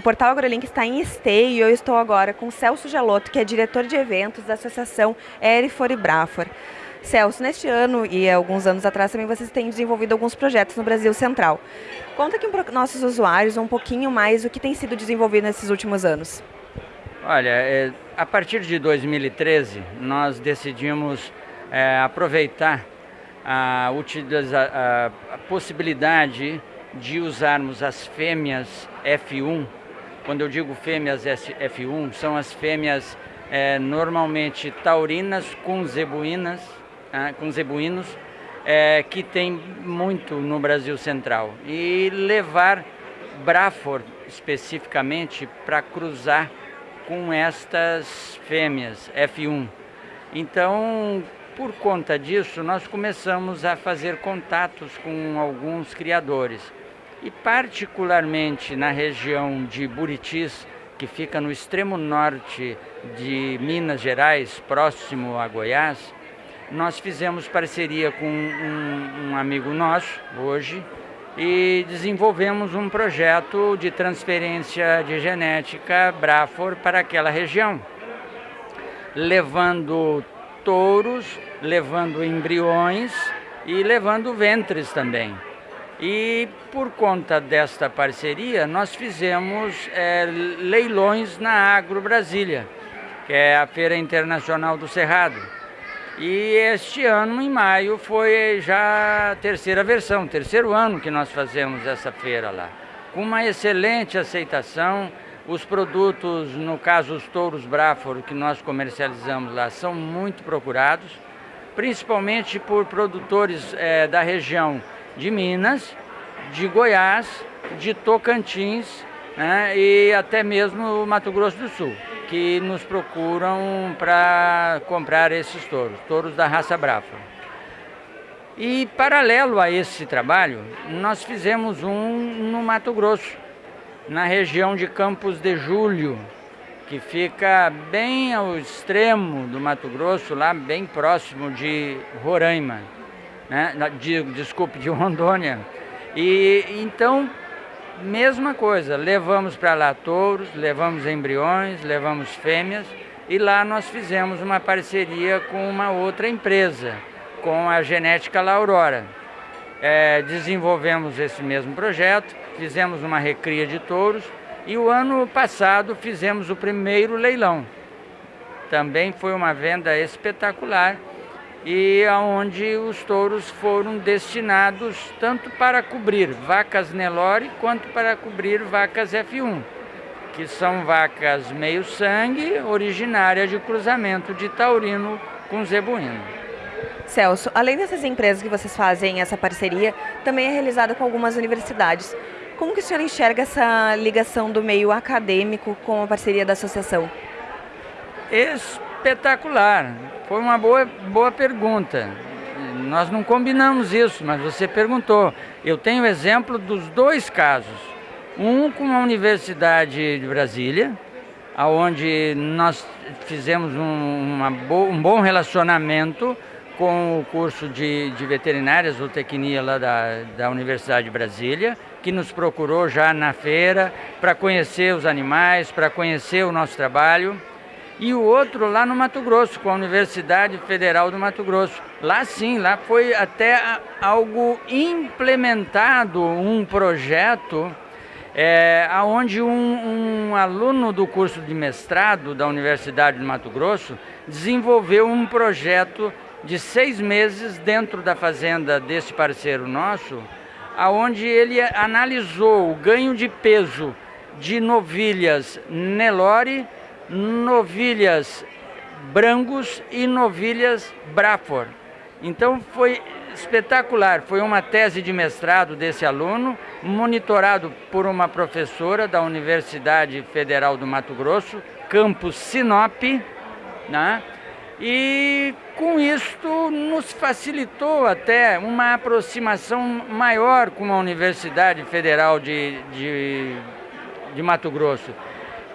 Portal AgroLink está em Esteio e eu estou agora com Celso Gelotto, que é diretor de eventos da Associação Erifor e Brafor. Celso, neste ano e alguns anos atrás também vocês têm desenvolvido alguns projetos no Brasil Central. Conta aqui para nossos usuários um pouquinho mais o que tem sido desenvolvido nesses últimos anos. Olha, é, a partir de 2013 nós decidimos é, aproveitar a, a, a possibilidade de usarmos as fêmeas F1. Quando eu digo fêmeas F1, são as fêmeas é, normalmente taurinas com zebuínas, ah, com zebuínos, é, que tem muito no Brasil Central. E levar Brafor especificamente para cruzar com estas fêmeas F1. Então, por conta disso, nós começamos a fazer contatos com alguns criadores e particularmente na região de Buritis, que fica no extremo norte de Minas Gerais, próximo a Goiás, nós fizemos parceria com um, um amigo nosso, hoje, e desenvolvemos um projeto de transferência de genética Brafor para aquela região, levando touros, levando embriões e levando ventres também. E por conta desta parceria, nós fizemos é, leilões na Agro Brasília, que é a Feira Internacional do Cerrado. E este ano, em maio, foi já a terceira versão, terceiro ano que nós fazemos essa feira lá. Com uma excelente aceitação, os produtos, no caso os touros Brafor, que nós comercializamos lá, são muito procurados, principalmente por produtores é, da região de Minas, de Goiás, de Tocantins né, e até mesmo Mato Grosso do Sul, que nos procuram para comprar esses touros, touros da raça Brafa. E paralelo a esse trabalho, nós fizemos um no Mato Grosso, na região de Campos de Julho, que fica bem ao extremo do Mato Grosso, lá bem próximo de Roraima né? De, desculpe, de Rondônia. E então, mesma coisa, levamos para lá touros, levamos embriões, levamos fêmeas e lá nós fizemos uma parceria com uma outra empresa, com a Genética La Aurora. É, desenvolvemos esse mesmo projeto, fizemos uma recria de touros e o ano passado fizemos o primeiro leilão. Também foi uma venda espetacular e aonde os touros foram destinados tanto para cobrir vacas Nelore quanto para cobrir vacas F1, que são vacas meio sangue, originárias de cruzamento de taurino com zebuíno. Celso, além dessas empresas que vocês fazem essa parceria, também é realizada com algumas universidades. Como que o senhor enxerga essa ligação do meio acadêmico com a parceria da associação? Espetacular. Foi uma boa, boa pergunta. Nós não combinamos isso, mas você perguntou. Eu tenho exemplo dos dois casos. Um com a Universidade de Brasília, onde nós fizemos um, bo um bom relacionamento com o curso de, de veterinária, zootecnia lá da, da Universidade de Brasília, que nos procurou já na feira para conhecer os animais, para conhecer o nosso trabalho e o outro lá no Mato Grosso, com a Universidade Federal do Mato Grosso. Lá sim, lá foi até algo implementado, um projeto é, onde um, um aluno do curso de mestrado da Universidade do Mato Grosso desenvolveu um projeto de seis meses dentro da fazenda desse parceiro nosso, aonde ele analisou o ganho de peso de novilhas Nelore novilhas Brangos e novilhas Brafor. Então foi espetacular, foi uma tese de mestrado desse aluno, monitorado por uma professora da Universidade Federal do Mato Grosso, campus Sinop, né? e com isto nos facilitou até uma aproximação maior com a Universidade Federal de, de, de Mato Grosso.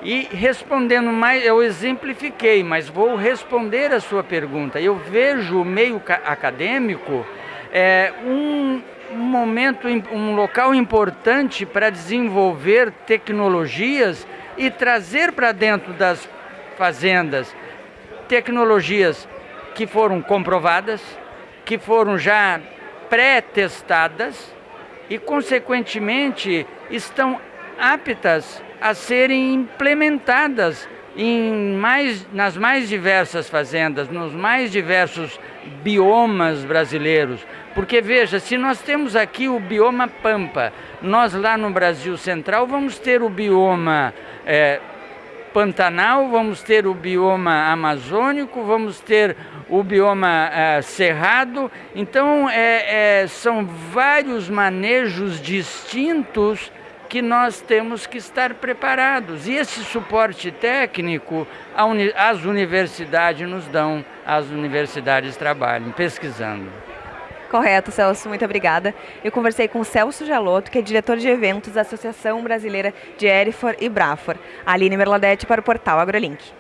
E respondendo mais, eu exemplifiquei, mas vou responder a sua pergunta. Eu vejo o meio acadêmico é, um, momento, um local importante para desenvolver tecnologias e trazer para dentro das fazendas tecnologias que foram comprovadas, que foram já pré-testadas e, consequentemente, estão aptas a serem implementadas em mais, nas mais diversas fazendas, nos mais diversos biomas brasileiros. Porque veja, se nós temos aqui o bioma Pampa, nós lá no Brasil Central vamos ter o bioma é, Pantanal, vamos ter o bioma amazônico, vamos ter o bioma é, cerrado. Então, é, é, são vários manejos distintos que nós temos que estar preparados. E esse suporte técnico as universidades nos dão, as universidades trabalham pesquisando. Correto, Celso, muito obrigada. Eu conversei com o Celso Jalotto, que é diretor de eventos da Associação Brasileira de Erifor e Brafor. Aline Merladete para o portal AgroLink.